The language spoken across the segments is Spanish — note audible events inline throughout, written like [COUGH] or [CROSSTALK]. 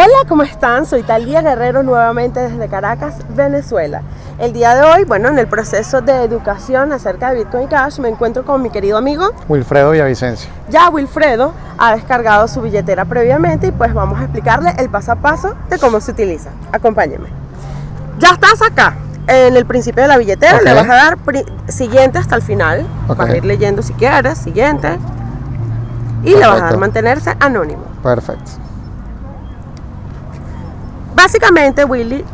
Hola, ¿cómo están? Soy Talía Guerrero nuevamente desde Caracas, Venezuela. El día de hoy, bueno, en el proceso de educación acerca de Bitcoin Cash, me encuentro con mi querido amigo Wilfredo Villavicencio. Ya Wilfredo ha descargado su billetera previamente y pues vamos a explicarle el paso a paso de cómo se utiliza. Acompáñeme. Ya estás acá, en el principio de la billetera, Ok. le vas a dar siguiente hasta el final. Ok. Vas a ir leyendo si quieres, siguiente. Y le vas a dar Perfecto. mantenerse anónimo. Perfecto. Básicamente, Willy,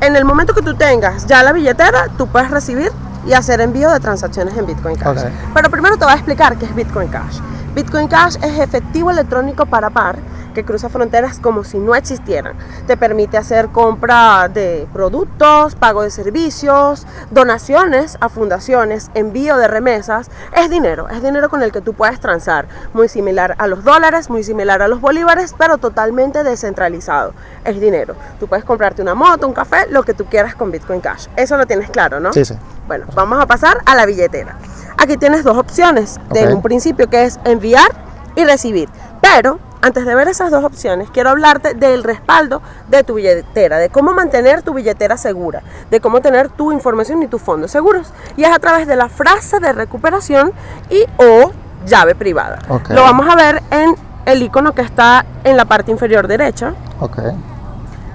en el momento que tú tengas ya la billetera, tú puedes recibir y hacer envío de transacciones en Bitcoin Cash. Pero primero te voy a explicar qué es Bitcoin Cash. Bitcoin Cash es efectivo electrónico para par que cruza fronteras como si no existieran. Te permite hacer compra de productos, pago de servicios, donaciones a fundaciones, envío de remesas. Es dinero, es dinero con el que tú puedes transar. Muy similar a los dólares, muy similar a los bolívares, pero totalmente descentralizado. Es dinero. Tú puedes comprarte una moto, un café, lo que tú quieras con Bitcoin Cash. Eso lo tienes claro, ¿no? Sí, sí. Bueno, vamos a pasar a la billetera. Aquí tienes dos opciones de Ok. un principio que es enviar y recibir. Pero antes de ver esas dos opciones, quiero hablarte del respaldo de tu billetera, de cómo mantener tu billetera segura, de cómo tener tu información y tus fondos seguros. Y es a través de la frase de recuperación y o llave privada. Lo vamos a ver en el icono que está en la parte inferior derecha, Ok.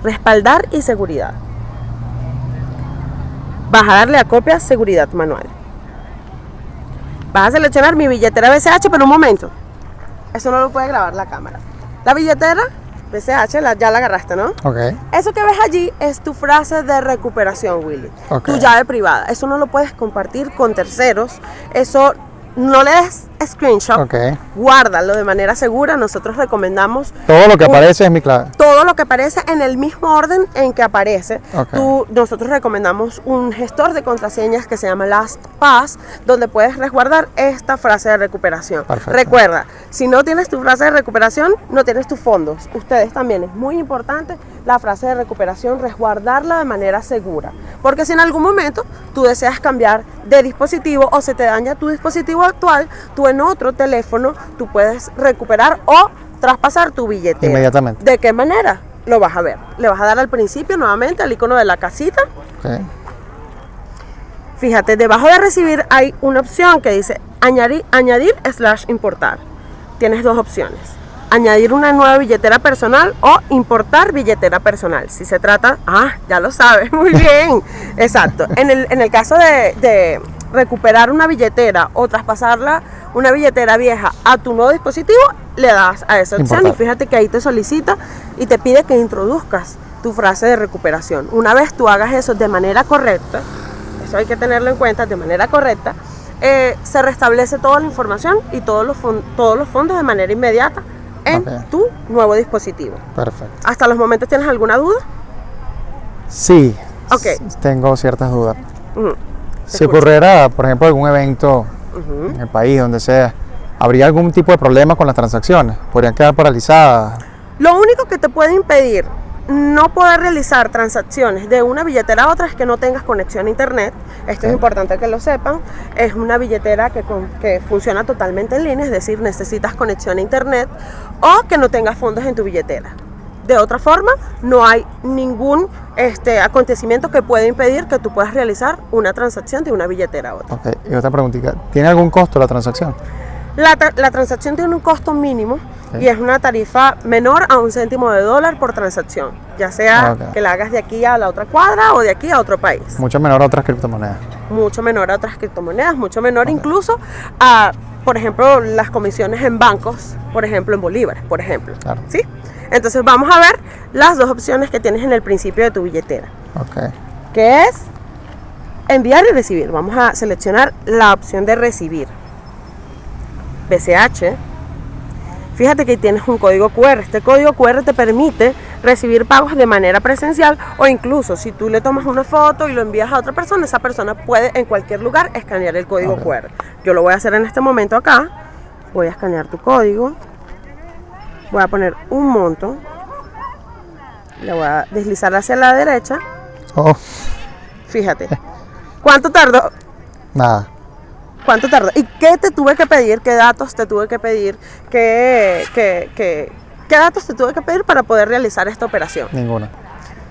respaldar y seguridad. Vas a darle a copia seguridad manual. Vas a seleccionar mi billetera BCH, pero un momento. Eso no lo puede grabar la cámara. La billetera BCH la- ya la agarraste, ¿no? Ok. Eso que ves allí es tu frase de recuperación, Willy. Ok. Tu llave privada. Eso no lo puedes compartir con terceros. Eso no le des screenshot. Ok. Guárdalo de manera segura. Nosotros recomendamos Todo lo que un- aparece es mi clave. Todo lo que aparece en el mismo orden en que aparece. Tú- nosotros recomendamos un gestor de contraseñas que se llama LastPass, donde puedes resguardar esta frase de recuperación. Perfecto. Recuerda, si no tienes tu frase de recuperación, no tienes tus fondos. Ustedes también es muy importante la frase de recuperación, resguardarla de manera segura. Porque si en algún momento tú deseas cambiar de dispositivo o se te daña tu dispositivo actual, tú en otro teléfono tú puedes recuperar o traspasar tu billetera. Inmediatamente. ¿De qué manera? Lo vas a ver. Le vas a dar al principio nuevamente al icono de la casita. Ok. Fíjate, debajo de recibir hay una opción que dice añadir, añadir slash importar. Tienes dos opciones. Añadir una nueva billetera personal o importar billetera personal. Si se trata, ah, ya lo sabes, [LAUGHS] muy [LAUGHS] bien. Exacto. En el, en el caso de, de recuperar una billetera o traspasarla, una billetera vieja a tu nuevo dispositivo, le das a esa opción y fíjate que ahí te solicita y te pide que introduzcas tu frase de recuperación. Una vez tú hagas eso de manera correcta, eso hay que tenerlo en cuenta de manera correcta, eh, se restablece toda la información y todos los, todos los fondos de manera inmediata en tu nuevo dispositivo. Perfecto. ¿Hasta los momentos tienes alguna duda? Sí. Ok. s- Tengo ciertas dudas. Si ocurriera, por ejemplo, algún evento en el país, donde sea, ¿habría algún tipo de problema con las transacciones? ¿Podrían quedar paralizadas? Lo único que te puede impedir no poder realizar transacciones de una billetera a otra es que no tengas conexión a internet. Esto es importante que lo sepan. Es una billetera que, con- que funciona totalmente en línea, es decir, necesitas conexión a internet o que no tengas fondos en tu billetera. De otra forma, no hay ningún este, acontecimiento que pueda impedir que tú puedas realizar una transacción de una billetera a otra. Ok. Y otra preguntita. ¿Tiene algún costo la transacción? La, tra- la transacción tiene un costo mínimo y es una tarifa menor a un céntimo de dólar por transacción, ya sea que la hagas de aquí a la otra cuadra o de aquí a otro país. Mucho menor a otras criptomonedas. Mucho menor a otras criptomonedas, mucho menor incluso a, por ejemplo, las comisiones en bancos, por ejemplo, en bolívares, por ejemplo. Claro. ¿Sí? Entonces vamos a ver las dos opciones que tienes en el principio de tu billetera, Ok. que es enviar y recibir. Vamos a seleccionar la opción de recibir. BCH. Fíjate que tienes un código QR. Este código QR te permite recibir pagos de manera presencial o incluso si tú le tomas una foto y lo envías a otra persona, esa persona puede en cualquier lugar escanear el código. QR. Yo lo voy a hacer en este momento acá. Voy a escanear tu código. Voy a poner un monto. Le voy a deslizar hacia la derecha. Oh, Fíjate. ¿Cuánto tardó? nada. ¿Cuánto tardó? ¿Y qué te tuve que pedir? ¿Qué datos te tuve que pedir? ¿Qué, qué, qué, ¿Qué datos te tuve que pedir para poder realizar esta operación? Ninguna.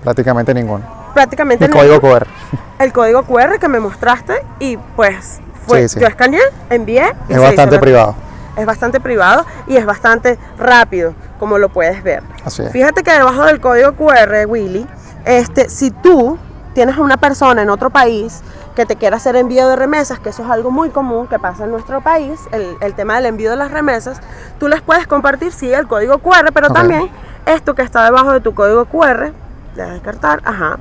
Prácticamente ninguna. Prácticamente El código QR. [LAUGHS] el código QR que me mostraste y pues fue, Sí, sí. yo escaneé, envié. y Es bastante privado. Es bastante privado y es bastante rápido, como lo puedes ver. Así es. Fíjate que debajo del código QR, Willy, este, si tú tienes a una persona en otro país que te quiera hacer envío de remesas, que eso es algo muy común que pasa en nuestro país, el, el tema del envío de las remesas, tú les puedes compartir, sí, el código QR, pero también esto que está debajo de tu código QR, le das a descartar, ajá,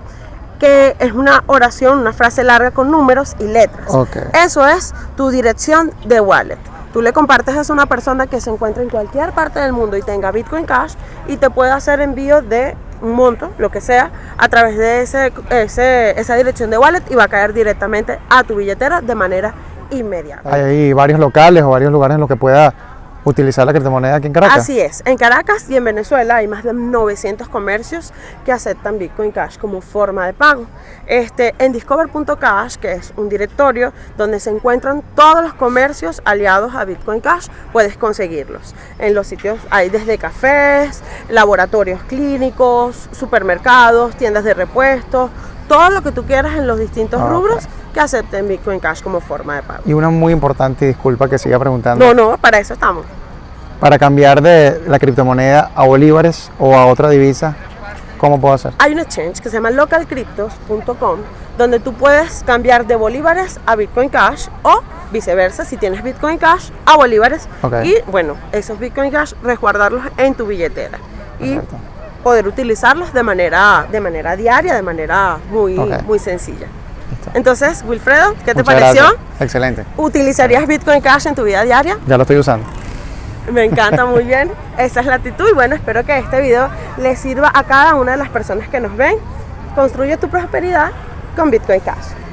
que es una oración, una frase larga con números y letras. Ok. Eso es tu dirección de wallet. Tú le compartes eso a una persona que se encuentra en cualquier parte del mundo y tenga Bitcoin Cash y te puede hacer envío de un monto, lo que sea, a través de ese, ese- esa dirección de wallet y va a caer directamente a tu billetera de manera inmediata. Hay varios locales o varios lugares en los que pueda utilizar la criptomoneda aquí en Caracas. Así es, en Caracas y en Venezuela hay más de 900 comercios que aceptan Bitcoin Cash como forma de pago. Este, en discover.cash, que es un directorio donde se encuentran todos los comercios aliados a Bitcoin Cash, puedes conseguirlos. En los sitios hay desde cafés, laboratorios clínicos, supermercados, tiendas de repuestos, todo lo que tú quieras en los distintos Ah, rubros que acepten Bitcoin Cash como forma de pago. Y una muy importante, y disculpa que siga preguntando. No, no, para eso estamos. Para cambiar de la criptomoneda a bolívares o a otra divisa, ¿cómo puedo hacer? hay un exchange que se llama localcryptos.com donde tú puedes cambiar de bolívares a Bitcoin Cash o viceversa, si tienes Bitcoin Cash a bolívares Ok. y bueno, esos Bitcoin Cash resguardarlos en tu billetera y Perfecto. poder utilizarlos de manera, de manera diaria, de manera muy, muy sencilla. Entonces, Wilfredo, ¿qué te pareció? gracias. Excelente. ¿Utilizarías Bitcoin Cash en tu vida diaria? Ya lo estoy usando. Me encanta [LAUGHS] muy bien. Esa es la actitud. Y bueno, espero que este video le sirva a cada una de las personas que nos ven. Construye tu prosperidad con Bitcoin Cash.